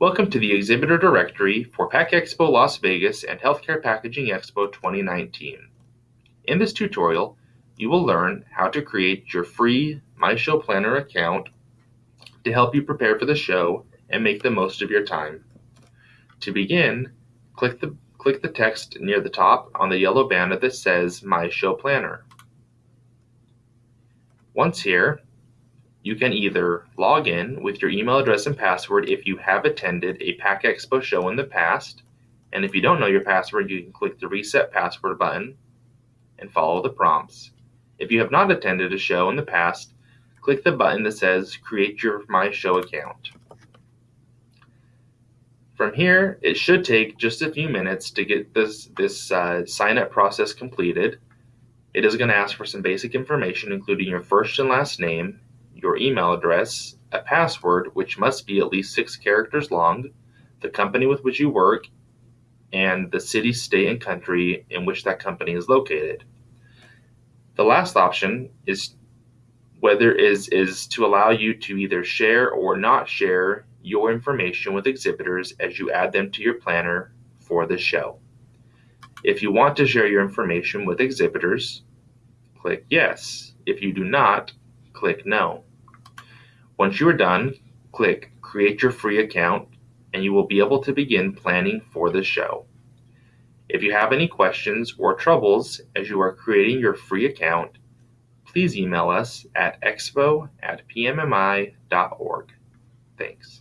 Welcome to the exhibitor directory for PACK EXPO Las Vegas and Healthcare Packaging Expo 2019. In this tutorial, you will learn how to create your free MyShow Planner account to help you prepare for the show and make the most of your time. To begin, click the, click the text near the top on the yellow banner that says My Show Planner. Once here, you can either log in with your email address and password if you have attended a PACK EXPO show in the past, and if you don't know your password, you can click the Reset Password button and follow the prompts. If you have not attended a show in the past, click the button that says Create Your My Show account. From here, it should take just a few minutes to get this, this uh, sign up process completed. It is going to ask for some basic information, including your first and last name, your email address, a password which must be at least six characters long, the company with which you work, and the city, state, and country in which that company is located. The last option is whether is is to allow you to either share or not share your information with exhibitors as you add them to your planner for the show. If you want to share your information with exhibitors, click yes. If you do not, click no. Once you are done, click Create Your Free Account and you will be able to begin planning for the show. If you have any questions or troubles as you are creating your free account, please email us at expo at pmmi.org. Thanks.